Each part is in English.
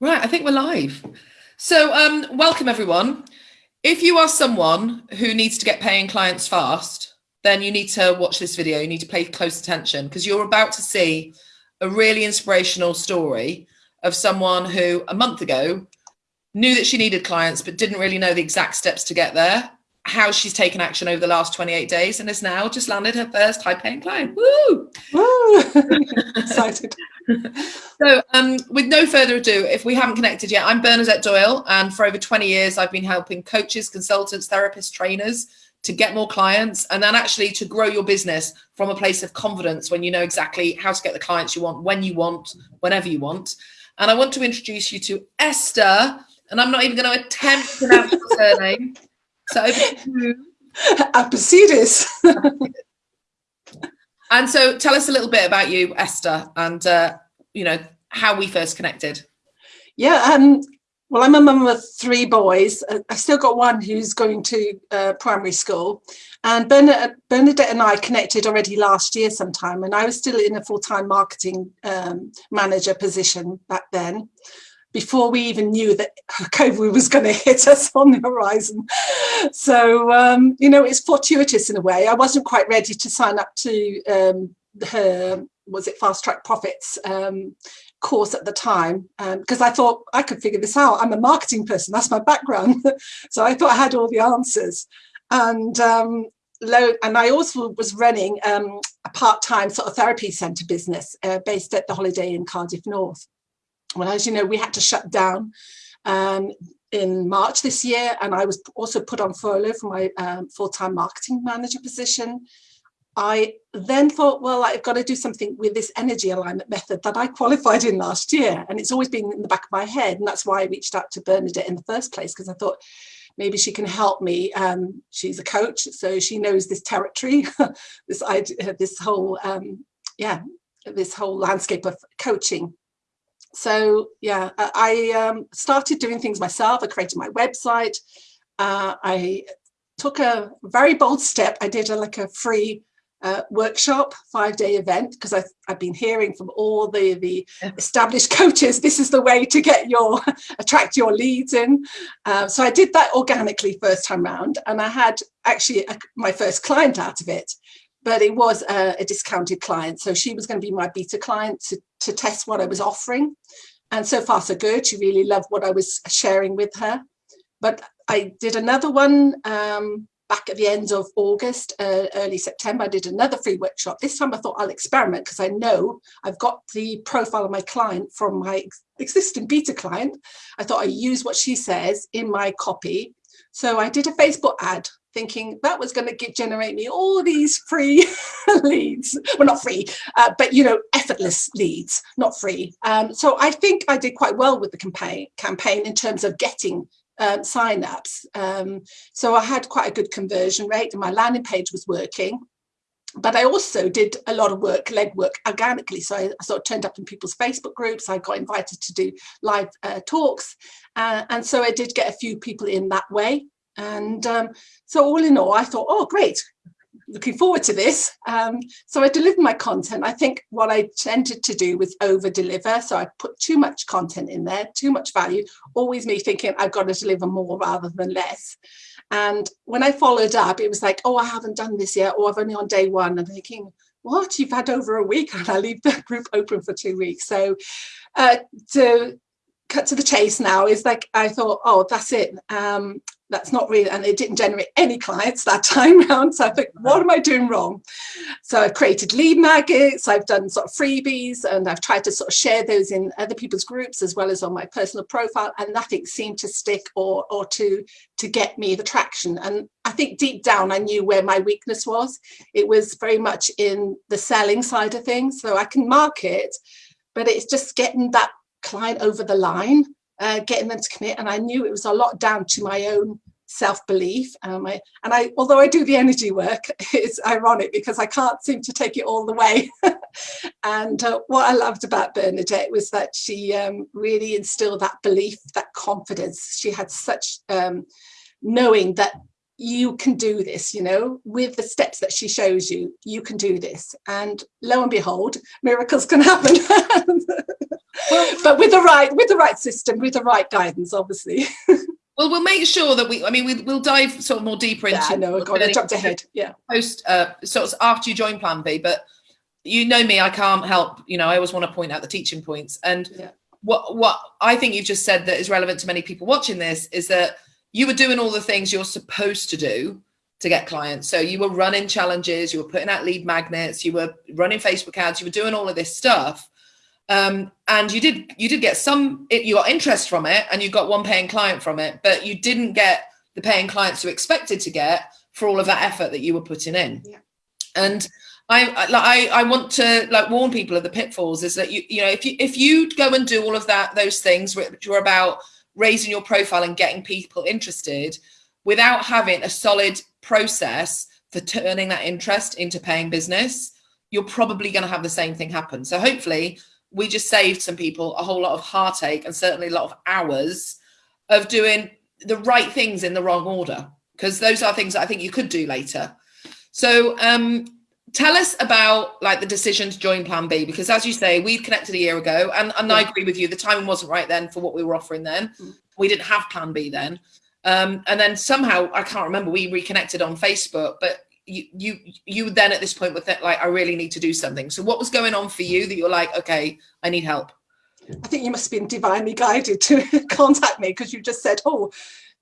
Right, I think we're live. So um, welcome everyone. If you are someone who needs to get paying clients fast, then you need to watch this video. You need to pay close attention because you're about to see a really inspirational story of someone who a month ago knew that she needed clients but didn't really know the exact steps to get there how she's taken action over the last 28 days and has now just landed her first high paying client. Woo! Woo! Excited. so um, with no further ado, if we haven't connected yet, I'm Bernadette Doyle. And for over 20 years, I've been helping coaches, consultants, therapists, trainers to get more clients and then actually to grow your business from a place of confidence when you know exactly how to get the clients you want, when you want, whenever you want. And I want to introduce you to Esther, and I'm not even going to attempt to pronounce her surname. So over to you. Apicides. and so tell us a little bit about you, Esther, and uh, you know how we first connected. Yeah, um, well, I'm a mum of three boys. Uh, I've still got one who's going to uh, primary school. And Bernadette, Bernadette, and I connected already last year sometime, and I was still in a full-time marketing um, manager position back then before we even knew that COVID was going to hit us on the horizon. So, um, you know, it's fortuitous in a way. I wasn't quite ready to sign up to um, her, was it Fast Track Profits um, course at the time, because um, I thought I could figure this out. I'm a marketing person, that's my background. so I thought I had all the answers. And um, and I also was running um, a part-time sort of therapy centre business uh, based at the Holiday Inn Cardiff North. Well, as you know, we had to shut down um, in March this year, and I was also put on furlough for my um, full-time marketing manager position. I then thought, well, I've got to do something with this energy alignment method that I qualified in last year. And it's always been in the back of my head. And that's why I reached out to Bernadette in the first place, because I thought maybe she can help me. Um, she's a coach, so she knows this territory, this idea, this whole, um, yeah, this whole landscape of coaching so yeah, I um, started doing things myself. I created my website. Uh, I took a very bold step. I did a, like a free uh, workshop, five day event, because I've, I've been hearing from all the, the established coaches, this is the way to get your, attract your leads in. Uh, so I did that organically first time round. And I had actually a, my first client out of it but it was a, a, discounted client. So she was going to be my beta client to, to test what I was offering. And so far so good. She really loved what I was sharing with her. But I did another one um, back at the end of August, uh, early September. I did another free workshop. This time I thought I'll experiment because I know I've got the profile of my client from my ex existing beta client. I thought I use what she says in my copy. So I did a Facebook ad thinking that was going to generate me all these free leads. Well, not free, uh, but, you know, effortless leads, not free. Um, so I think I did quite well with the campaign, campaign in terms of getting um, sign-ups. Um, so I had quite a good conversion rate and my landing page was working. But I also did a lot of work, legwork organically. So I, I, sort of turned up in people's Facebook groups. I got invited to do live uh, talks. Uh, and so I did get a few people in that way. And um, so all in all, I thought, oh, great, looking forward to this. Um, so I delivered my content. I think what I tended to do was over deliver. So I put too much content in there, too much value, always me thinking I've got to deliver more rather than less. And when I followed up, it was like, oh, I haven't done this yet, or I've only on day one. I'm thinking, what, you've had over a week and I leave the group open for two weeks. So uh, to cut to the chase now is like, I thought, oh, that's it. Um, that's not really, and it didn't generate any clients that time round. So I think, what am I doing wrong? So I've created lead magnets, I've done sort of freebies, and I've tried to sort of share those in other people's groups as well as on my personal profile, and nothing seemed to stick or, or to, to get me the traction. And I think deep down, I knew where my weakness was. It was very much in the selling side of things. So I can market, but it's just getting that client over the line uh, getting them to commit. And I knew it was a lot down to my own self-belief. Um, I, and I, although I do the energy work, it's ironic because I can't seem to take it all the way. and uh, what I loved about Bernadette was that she um, really instilled that belief, that confidence. She had such um, knowing that you can do this, you know, with the steps that she shows you, you can do this. And lo and behold, miracles can happen. but with the right with the right system, with the right guidance, obviously. Well, we'll make sure that we. I mean, we, will dive sort of more deeper into. Yeah, I know. God, I jumped ahead. Yeah. Post uh, sort of after you join Plan B, but you know me, I can't help. You know, I always want to point out the teaching points. And yeah. what what I think you've just said that is relevant to many people watching this is that you were doing all the things you're supposed to do to get clients. So you were running challenges, you were putting out lead magnets, you were running Facebook ads, you were doing all of this stuff um, and you did you did get some you got interest from it and you got one paying client from it but you didn't get the paying clients you expected to get for all of that effort that you were putting in yeah. and I, I I want to like warn people of the pitfalls is that you you know if you if you go and do all of that those things which are about raising your profile and getting people interested without having a solid process for turning that interest into paying business you're probably going to have the same thing happen so hopefully we just saved some people a whole lot of heartache and certainly a lot of hours of doing the right things in the wrong order because those are things that I think you could do later. So um, tell us about like the decision to join Plan B because as you say, we connected a year ago and, and yeah. I agree with you, the timing wasn't right then for what we were offering then. Mm. We didn't have Plan B then. Um, and then somehow, I can't remember, we reconnected on Facebook, but you you you then at this point with it like i really need to do something. So what was going on for you that you're like okay i need help? I think you must have been divinely guided to contact me because you just said oh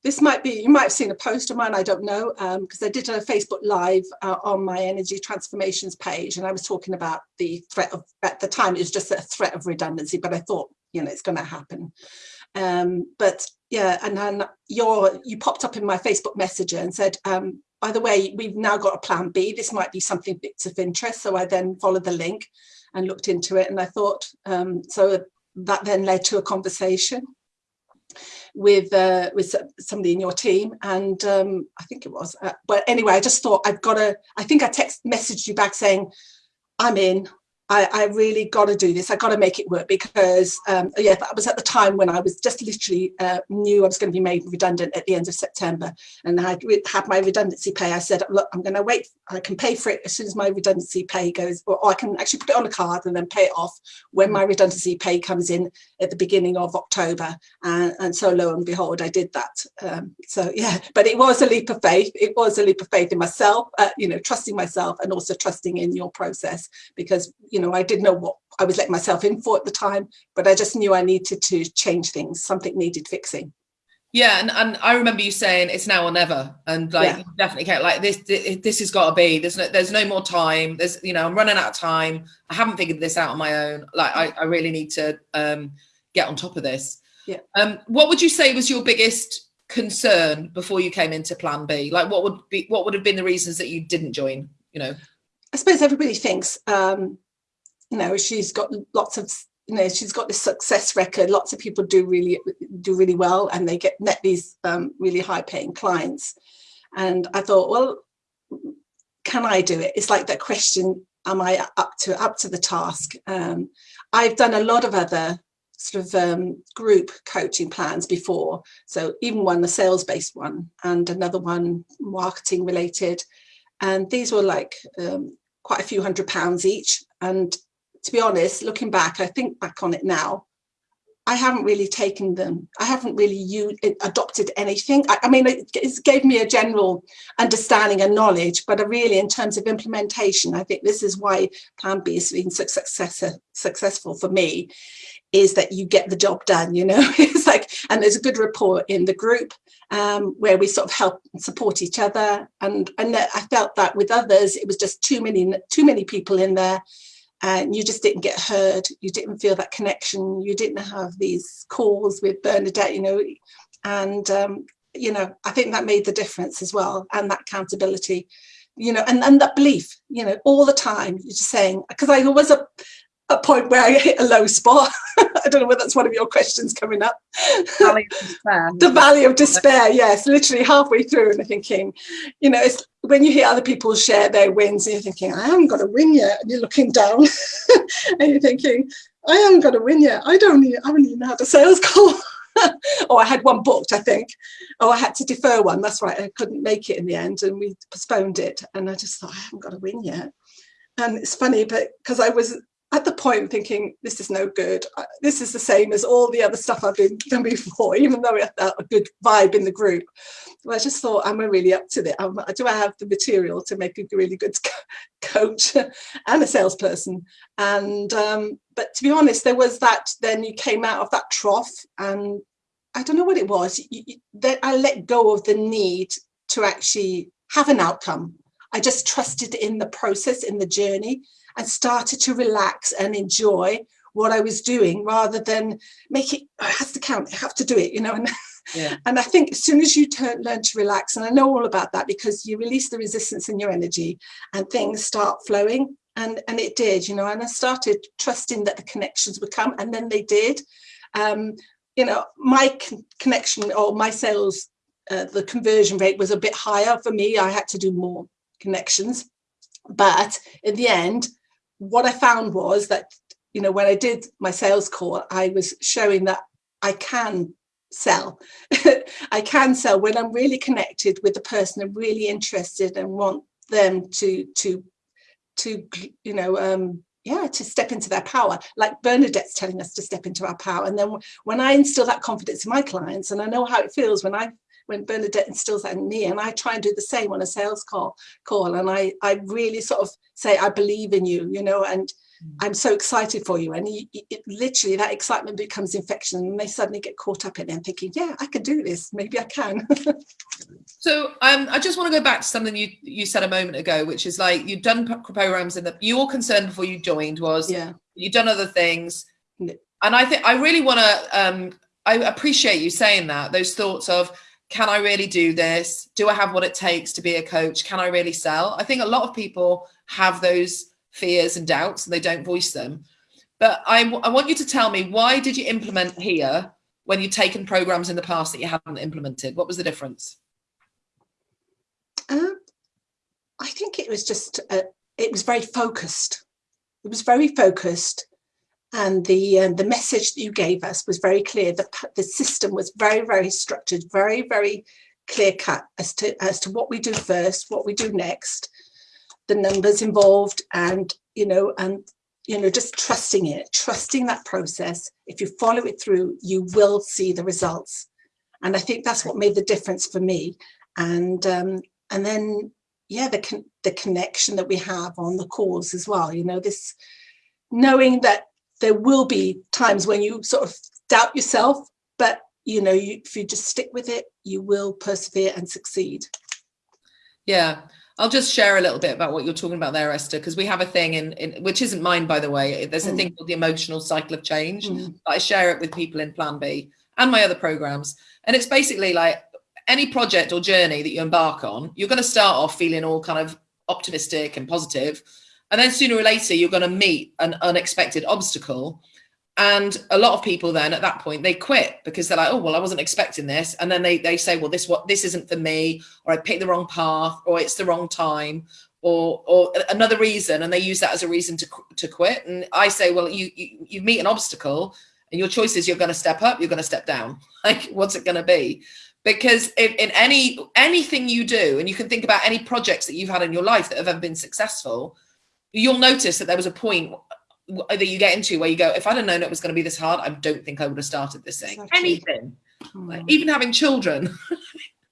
this might be you might have seen a post of mine i don't know because um, i did a facebook live uh, on my energy transformations page and i was talking about the threat of at the time it was just a threat of redundancy but i thought you know it's going to happen. Um, but yeah and then your you popped up in my facebook messenger and said um, by the way, we've now got a plan B. This might be something bits of interest. So I then followed the link and looked into it. And I thought, um, so that then led to a conversation with uh, with somebody in your team. And um, I think it was, uh, but anyway, I just thought I've got to, I think I text messaged you back saying, I'm in, I, I really got to do this. I got to make it work because, um, yeah, that was at the time when I was just literally uh, knew I was going to be made redundant at the end of September. And I had my redundancy pay. I said, look, I'm going to wait. I can pay for it as soon as my redundancy pay goes, or, I can actually put it on a card and then pay it off when my redundancy pay comes in at the beginning of October. And, and so lo and behold, I did that. Um, so yeah, but it was a leap of faith. It was a leap of faith in myself, uh, you know, trusting myself and also trusting in your process because, you know, I didn't know what I was letting myself in for at the time, but I just knew I needed to change things. Something needed fixing. Yeah, and, and I remember you saying it's now or never, and like yeah. definitely can't like this. This has got to be. There's no there's no more time. There's you know I'm running out of time. I haven't figured this out on my own. Like I, I really need to um, get on top of this. Yeah. Um, what would you say was your biggest concern before you came into Plan B? Like what would be what would have been the reasons that you didn't join? You know. I suppose everybody thinks um, you know she's got lots of you know she's got this success record. Lots of people do really do really well and they get net these um, really high paying clients. And i thought well can i do it? It's like that question am i up to up to the task? Um, i've done a lot of other sort of um, group coaching plans before. So even one the sales based one and another one marketing related. And these were like um, quite a few hundred pounds each. And to be honest, looking back, I think back on it now, I haven't really taken them. I haven't really used, adopted anything. I, I, mean, it, it gave me a general understanding and knowledge, but really in terms of implementation, I think this is why Plan B has been so success, successful for me, is that you get the job done, you know, it's like, and there's a good rapport in the group um, where we sort of help support each other. And, and I felt that with others, it was just too many, too many people in there and you just didn't get heard you didn't feel that connection you didn't have these calls with bernadette you know and um, you know i think that made the difference as well and that accountability you know and, and that belief you know all the time you're just saying because i was a, a point where I hit a low spot. I don't know whether that's one of your questions coming up. Valley of the valley of despair, yes, literally halfway through and I'm thinking, you know, it's when you hear other people share their wins and you're thinking, I haven't got a win yet. And you're looking down and you're thinking, I haven't got a win yet. I don't even, I haven't even had a sales call. oh, I had one booked, I think. Oh, I had to defer one. That's right. I couldn't make it in the end and we postponed it. And I just thought, I haven't got a win yet. And it's funny, but because I was at the point thinking this is no good. This is the same as all the other stuff i've been done before even though it had a good vibe in the group. But i just thought am i really up to it? Do i have the material to make a really good coach and a salesperson? And um, but to be honest there was that then you came out of that trough and i don't know what it was. That i let go of the need to actually have an outcome. I just trusted in the process in the journey and started to relax and enjoy what I was doing rather than make it, oh, it has to count, I have to do it, you know. And, yeah. and I think as soon as you turn, learn to relax, and I know all about that because you release the resistance in your energy and things start flowing. And, and it did, you know, and I started trusting that the connections would come and then they did. Um, you know, my con connection or my sales, uh, the conversion rate was a bit higher for me. I had to do more connections. But in the end, what I found was that, you know, when I did my sales call, I was showing that I can sell. I can sell when I'm really connected with the person I'm really interested and want them to, to, to, you know, um, yeah, to step into their power, like Bernadette's telling us to step into our power. And then when I instill that confidence in my clients, and I know how it feels when I when Bernadette instills that in me and I try and do the same on a sales call call and I I really sort of say I believe in you you know and mm. I'm so excited for you and it, literally that excitement becomes infection and they suddenly get caught up in it and thinking yeah I can do this maybe I can. So um, I just want to go back to something you you said a moment ago which is like you've done programs in the your concern before you joined was yeah. you've done other things. And I think I really want to um, I appreciate you saying that those thoughts of can I really do this? Do I have what it takes to be a coach? Can I really sell? I think a lot of people have those fears and doubts and they don't voice them. But I, I want you to tell me, why did you implement here when you've taken programs in the past that you haven't implemented? What was the difference? Um, I think it was just, uh, it was very focused. It was very focused and the uh, the message that you gave us was very clear. The, the system was very, very structured, very, very clear cut as to as to what we do first, what we do next, the numbers involved, and you know, and you know, just trusting it, trusting that process. If you follow it through, you will see the results. And I think that's what made the difference for me. And um, and then yeah, the con the connection that we have on the calls as well. You know, this knowing that there will be times when you sort of doubt yourself, but you know, you, if you just stick with it, you will persevere and succeed. Yeah, I'll just share a little bit about what you're talking about there, Esther, because we have a thing in, in, which isn't mine, by the way. There's a mm. thing called the emotional cycle of change. Mm. I share it with people in Plan B and my other programs. And it's basically like any project or journey that you embark on, you're going to start off feeling all kind of optimistic and positive and then sooner or later, you're going to meet an unexpected obstacle. And a lot of people then at that point, they quit because they're like, oh, well, I wasn't expecting this. And then they, they say, well, this what this isn't for me, or I picked the wrong path, or it's the wrong time, or or another reason. And they use that as a reason to, to quit. And I say, well, you, you, you meet an obstacle and your choice is you're going to step up, you're going to step down. Like, what's it going to be? because if in any anything you do and you can think about any projects that you've had in your life that have ever been successful you'll notice that there was a point that you get into where you go, if I'd have known it was going to be this hard, I don't think I would have started this thing. Exactly. Anything, hmm. like, even having children.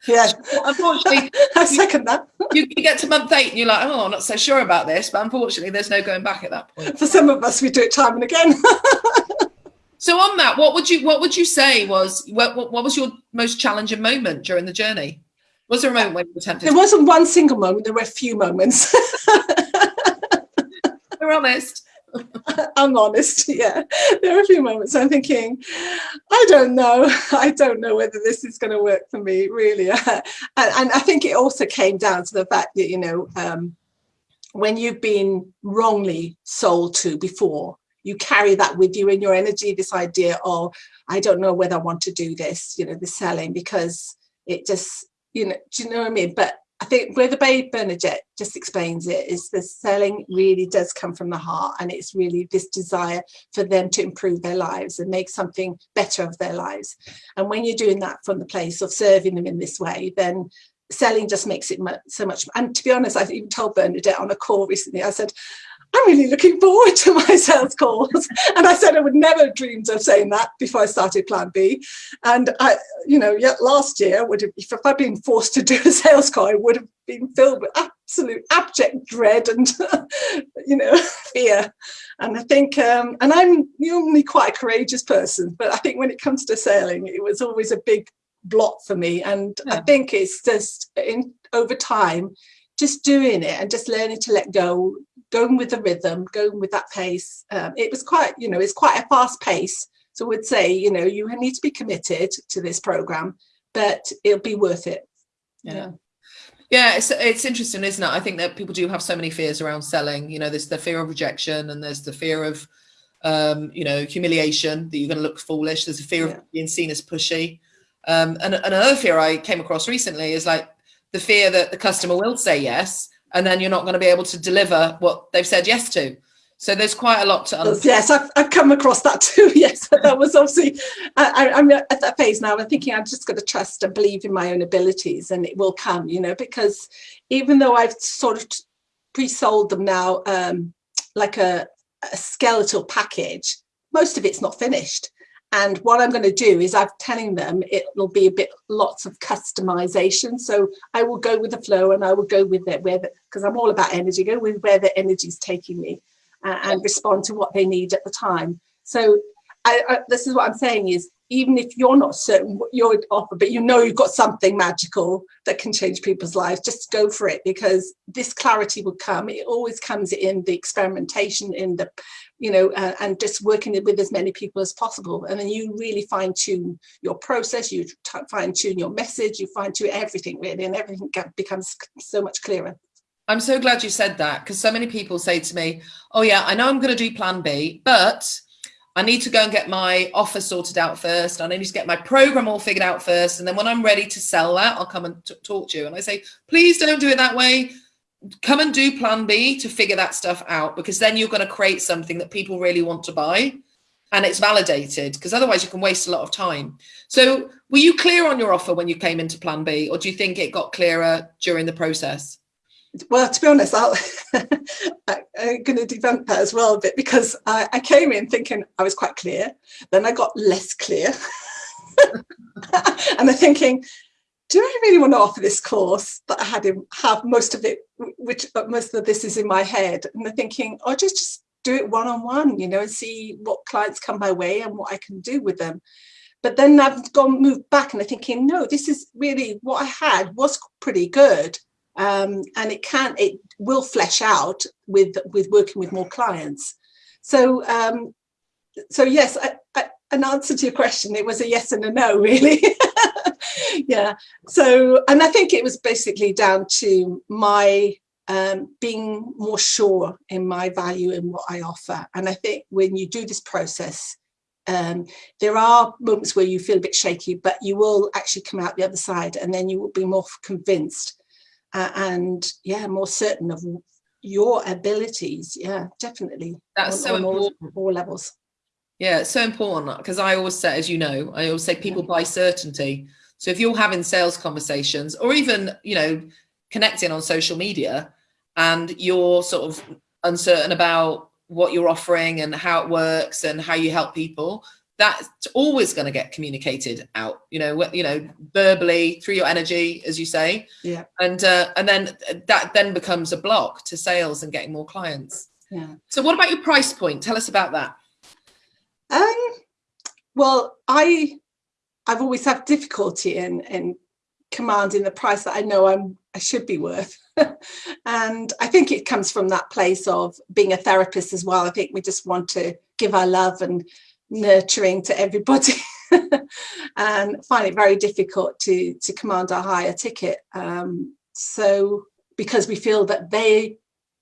Yeah, unfortunately, I second that. you, you, get to month eight and you're like, oh, I'm not so sure about this, but unfortunately, there's no going back at that point. For some of us, we do it time and again. so on that, what would you what would you say was what, what, what was your most challenging moment during the journey? Was there a moment when you attempted? There wasn't one single moment. There were a few moments. We're honest. I'm honest, yeah. There are a few moments I'm thinking, I don't know. I don't know whether this is going to work for me, really. and, and, I think it also came down to the fact that, you know, um, when you've been wrongly sold to before, you carry that with you in your energy, this idea of, I don't know whether I want to do this, you know, the selling, because it just, you know, do you know what I mean? But think where the Babe Bernadette just explains it is the selling really does come from the heart and it's really this desire for them to improve their lives and make something better of their lives. And when you're doing that from the place of serving them in this way, then selling just makes it so much. And to be honest, I've even told Bernadette on a call recently, I said, I'm really looking forward to my sales calls. and I said I would never dreamed of saying that before I started Plan B. And I, you know, yet last year would have, if I'd been forced to do a sales call, I would have been filled with absolute abject dread and, you know, fear. And I think, um, and I'm normally quite a courageous person, but I think when it comes to sailing, it was always a big blot for me. And yeah. I think it's just in over time, just doing it and just learning to let go, going with the rhythm, going with that pace. Um, it was quite, you know, it's quite a fast pace. So I would say, you know, you need to be committed to this program, but it'll be worth it. Yeah. yeah. Yeah, it's it's interesting, isn't it? I think that people do have so many fears around selling. You know, there's the fear of rejection, and there's the fear of, um, you know, humiliation that you're going to look foolish. There's a fear yeah. of being seen as pushy, um, and, and another fear I came across recently is like the fear that the customer will say yes, and then you're not going to be able to deliver what they've said yes to. So there's quite a lot to unpack. Yes, I've, I've come across that too. Yes, that was obviously, I, am at that phase now. I'm thinking I'm just going to trust and believe in my own abilities and it will come, you know, because even though I've sort of pre-sold them now, um, like a, a skeletal package, most of it's not finished. And what I'm going to do is I'm telling them it will be a bit lots of customization. So I will go with the flow and I will go with it where because I'm all about energy, go with where the energy is taking me uh, and respond to what they need at the time. So I, I, this is what I'm saying is even if you're not certain what you're offer, but you know you've got something magical that can change people's lives, just go for it because this clarity will come. It always comes in the experimentation, in the, you know, uh, and just working with as many people as possible. And then you really fine tune your process, you fine tune your message, you fine tune everything really, and everything becomes so much clearer. I'm so glad you said that because so many people say to me, oh yeah, I know I'm going to do plan B, but I need to go and get my offer sorted out first. I need to get my program all figured out first. And then when I'm ready to sell that, I'll come and talk to you. And I say, please don't do it that way. Come and do plan B to figure that stuff out because then you're going to create something that people really want to buy and it's validated because otherwise you can waste a lot of time. So were you clear on your offer when you came into plan B or do you think it got clearer during the process? Well, to be honest, I'll, I'm going to debunk that as well a bit because I, I, came in thinking I was quite clear. Then I got less clear. and I'm thinking, do I really want to offer this course that I had in, have most of it, which uh, most of this is in my head. And I'm thinking, oh, just, just do it one-on-one, you know, and see what clients come my way and what I can do with them. But then I've gone moved back and I'm thinking, no, this is really what I had was pretty good um, and it can it will flesh out with with working with more clients. So um, so yes I, I, an answer to your question it was a yes and a no really. Yeah. So and I think it was basically down to my um, being more sure in my value and what I offer. And I think when you do this process um, there are moments where you feel a bit shaky but you will actually come out the other side and then you will be more convinced uh, and yeah, more certain of your abilities. Yeah, definitely. That's on, so on important. All, all, levels. Yeah, it's so important because I always say, as you know, I always say people buy certainty. So if you're having sales conversations or even, you know, connecting on social media and you're sort of uncertain about what you're offering and how it works and how you help people, that's always going to get communicated out you know you know verbally through your energy as you say. Yeah. And uh, and then that then becomes a block to sales and getting more clients. Yeah. So what about your price point? Tell us about that. Um well i i've always had difficulty in in commanding the price that i know i'm i should be worth. And i think it comes from that place of being a therapist as well. I think we just want to give our love and nurturing to everybody. And find it very difficult to to command a higher ticket. Um, so because we feel that they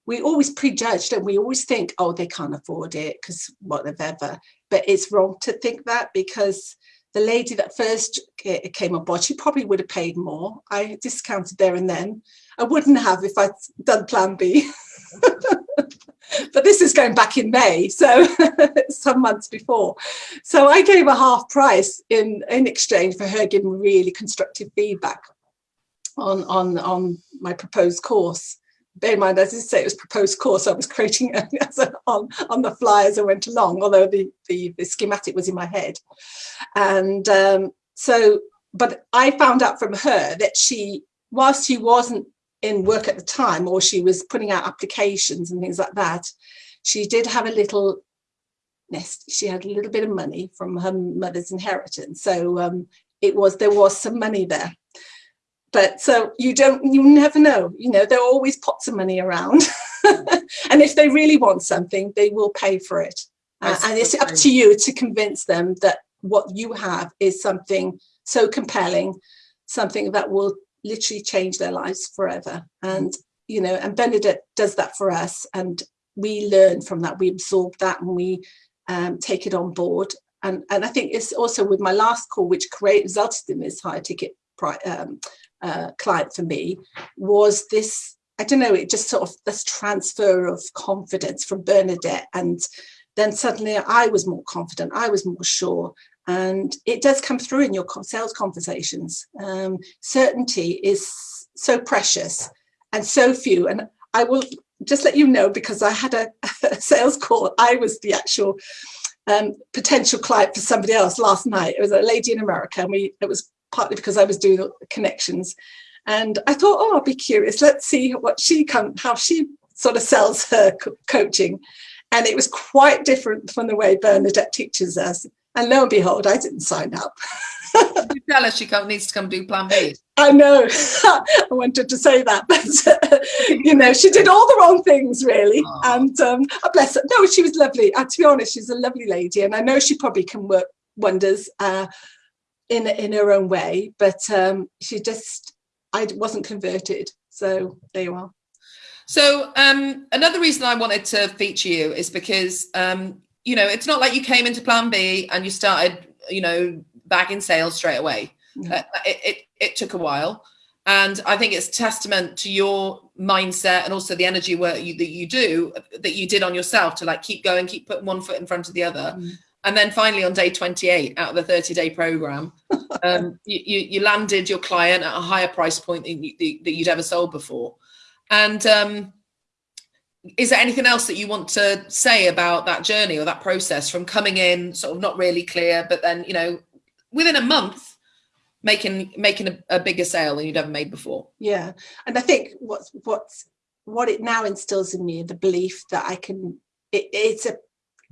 we always prejudge and we always think oh they can't afford it because whatever. But it's wrong to think that because the lady that first came on board she probably would have paid more. I discounted there and then. I wouldn't have if i'd done plan b but this is going back in May, so some months before. So I gave a half price in, in exchange for her giving really constructive feedback on, on, on my proposed course. bear in mind, as I say, it was proposed course. I was creating on, on the fly as I went along, although the, the, the schematic was in my head. And um, so, but I found out from her that she, whilst she wasn't in work at the time, or she was putting out applications and things like that, she did have a little nest. She had a little bit of money from her mother's inheritance. So um, it was, there was some money there but so you don't you never know you know there are always pots of money around and if they really want something they will pay for it uh, and it's up to you to convince them that what you have is something so compelling something that will literally change their lives forever and you know and Bernadette does that for us and we learn from that we absorb that and we um, take it on board and and I think it's also with my last call which create resulted in this higher ticket um, uh, client for me was this, I don't know, it just sort of this transfer of confidence from Bernadette. And then suddenly I was more confident, I was more sure. And it does come through in your sales conversations. Um, certainty is so precious and so few. And I will just let you know, because I had a, a sales call, I was the actual um, potential client for somebody else last night. It was a lady in America and we, it was partly because I was doing connections. And I thought, oh, I'll be curious. Let's see what she come, how she sort of sells her co coaching. And it was quite different from the way Bernadette teaches us. And lo and behold, I didn't sign up. you tell her she needs to come do plan B. I know. I wanted to say that, but you know, she did all the wrong things really. Aww. And um, bless her. No, she was lovely. Uh, to be honest, she's a lovely lady, and I know she probably can work wonders. Uh, in in her own way but um she just i wasn't converted so there you are so um another reason i wanted to feature you is because um you know it's not like you came into plan b and you started you know bagging sales straight away uh, it, it it took a while and I think it's testament to your mindset and also the energy work you, that you do that you did on yourself to like keep going, keep putting one foot in front of the other. Mm. And then finally on day 28 out of the 30 day program, um, you, you, you, landed your client at a higher price point than you, that you'd ever sold before. And um, is there anything else that you want to say about that journey or that process from coming in sort of not really clear, but then, you know, within a month, making making a, a bigger sale than you'd ever made before? Yeah. And I think what's what's what it now instills in me the belief that I can it, it's a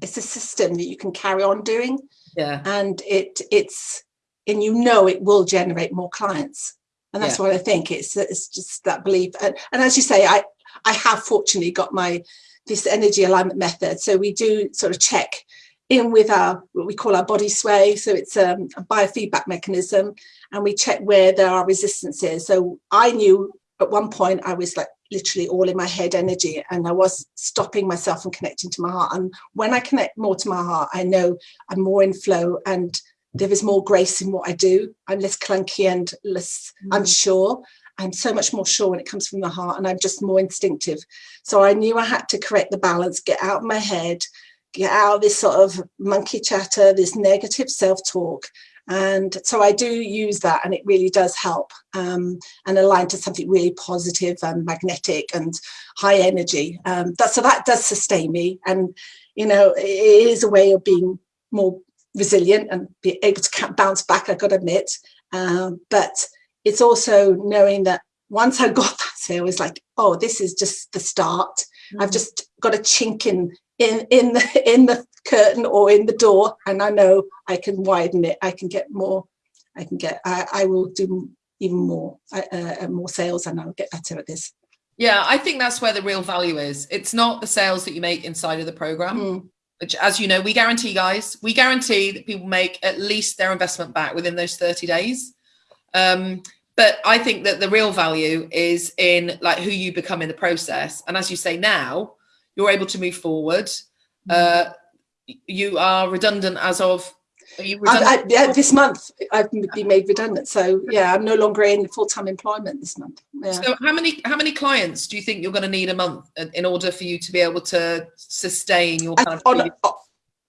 it's a system that you can carry on doing yeah and it it's and you know it will generate more clients and that's yeah. what i think it's it's just that belief and, and as you say i i have fortunately got my this energy alignment method so we do sort of check in with our what we call our body sway so it's um, a biofeedback mechanism and we check where there are resistances so i knew at one point i was like literally all in my head energy and I was stopping myself from connecting to my heart. And when I connect more to my heart, I know I'm more in flow and there is more grace in what I do. I'm less clunky and less mm. unsure. I'm so much more sure when it comes from the heart and I'm just more instinctive. So I knew I had to correct the balance, get out of my head, get out of this sort of monkey chatter, this negative self-talk and so I do use that and it really does help um, and align to something really positive and magnetic and high energy. Um, that, so that does sustain me. And, you know, it is a way of being more resilient and be able to bounce back, I've got to admit. Um, but it's also knowing that once I got that sale, it's like, oh, this is just the start. Mm -hmm. I've just got a chink in in in the in the curtain or in the door and I know I can widen it I can get more I can get I, I will do even more uh, uh, more sales and I'll get better at this yeah I think that's where the real value is it's not the sales that you make inside of the program mm. which as you know we guarantee guys we guarantee that people make at least their investment back within those 30 days um, but I think that the real value is in like who you become in the process and as you say now you're able to move forward. Mm. Uh, you are redundant as of? I, I, yeah, this month I've been made redundant. So yeah, I'm no longer in full-time employment this month. Yeah. So how many how many clients do you think you're going to need a month in order for you to be able to sustain your kind on, of a,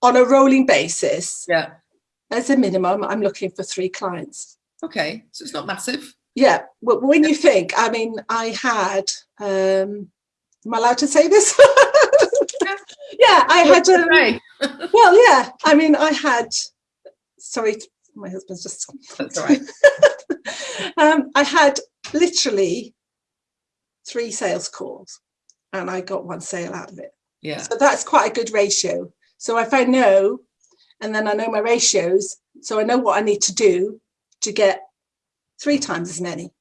on a rolling basis? Yeah. As a minimum, I'm looking for three clients. Okay, so it's not massive. Yeah, well, when you think, I mean, I had um, Am I allowed to say this? yeah, I had. Um, well, yeah. I mean, I had. Sorry, my husband's just. That's all right. um, I had literally three sales calls, and I got one sale out of it. Yeah. So that's quite a good ratio. So if I know, and then I know my ratios, so I know what I need to do to get three times as many,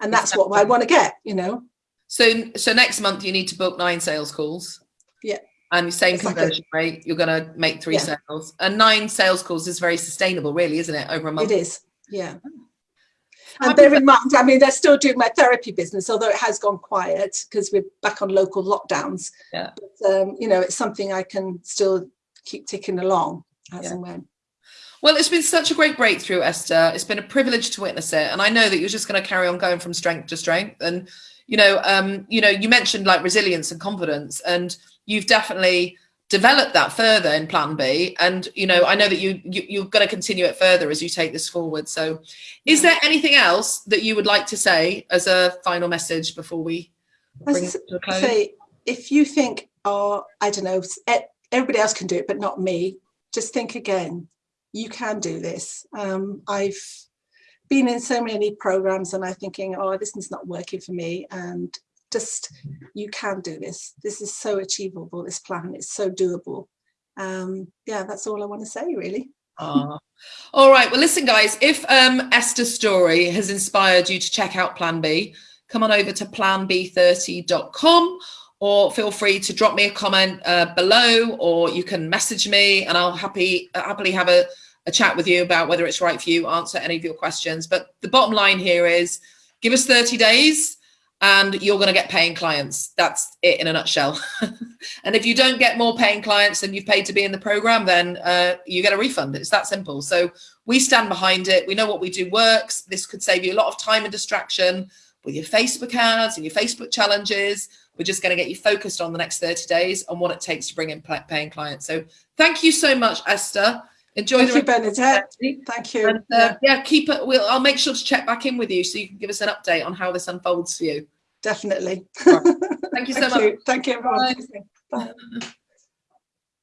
and that's what I want to get. You know. So so next month you need to book nine sales calls. Yeah. And same Exactly. conversion rate, you're going to make three Yeah. sales. And nine sales calls is very sustainable, really, isn't it? Over a month. It is, yeah. And does bear in mind, I mean, they're still doing my therapy business, although it has gone quiet because we're back on local lockdowns. Yeah. But, um, you know, it's something I can still keep ticking along as Yeah. and when. Well, it's been such a great breakthrough, Esther. It's been a privilege to witness it, and I know that you're just going to carry on going from strength to strength. And you know, um, you know, you mentioned like resilience and confidence, and you've definitely developed that further in Plan B. And you know, I know that you, you you're going to continue it further as you take this forward. So, is there anything else that you would like to say as a final message before we bring it to a close? Say, if you think, oh, I don't know, everybody else can do it, but not me, just think again. You can do this. Um, I've been in so many programs and I'm thinking, oh, this is not working for me. And just, you can do this. This is so achievable, this plan. It's so doable. Um, yeah, that's all I want to say, really. Ah. All right. Well, listen, guys, if um, Esther's story has inspired you to check out Plan B, come on over to planb30.com or feel free to drop me a comment uh, below or you can message me and I'll happy happily have a, a chat with you about whether it's right for you, answer any of your questions. But the bottom line here is give us 30 days and you're going to get paying clients. That's it in a nutshell. and if you don't get more paying clients than you've paid to be in the program, then uh, you get a refund. It's that simple. So we stand behind it. We know what we do works. This could save you a lot of time and distraction with your Facebook ads and your Facebook challenges. We're just going to get you focused on the next 30 days on what it takes to bring in paying clients. So thank you so much, Esther. Enjoy Thank the you, Bernadette. Thank you. and, uh, yeah, keep it. We'll, I'll make sure to check back in with you so you can give us an update on how this unfolds for you. Definitely. Thank you so Thank much. you. Thank you, everyone. Bye. Bye.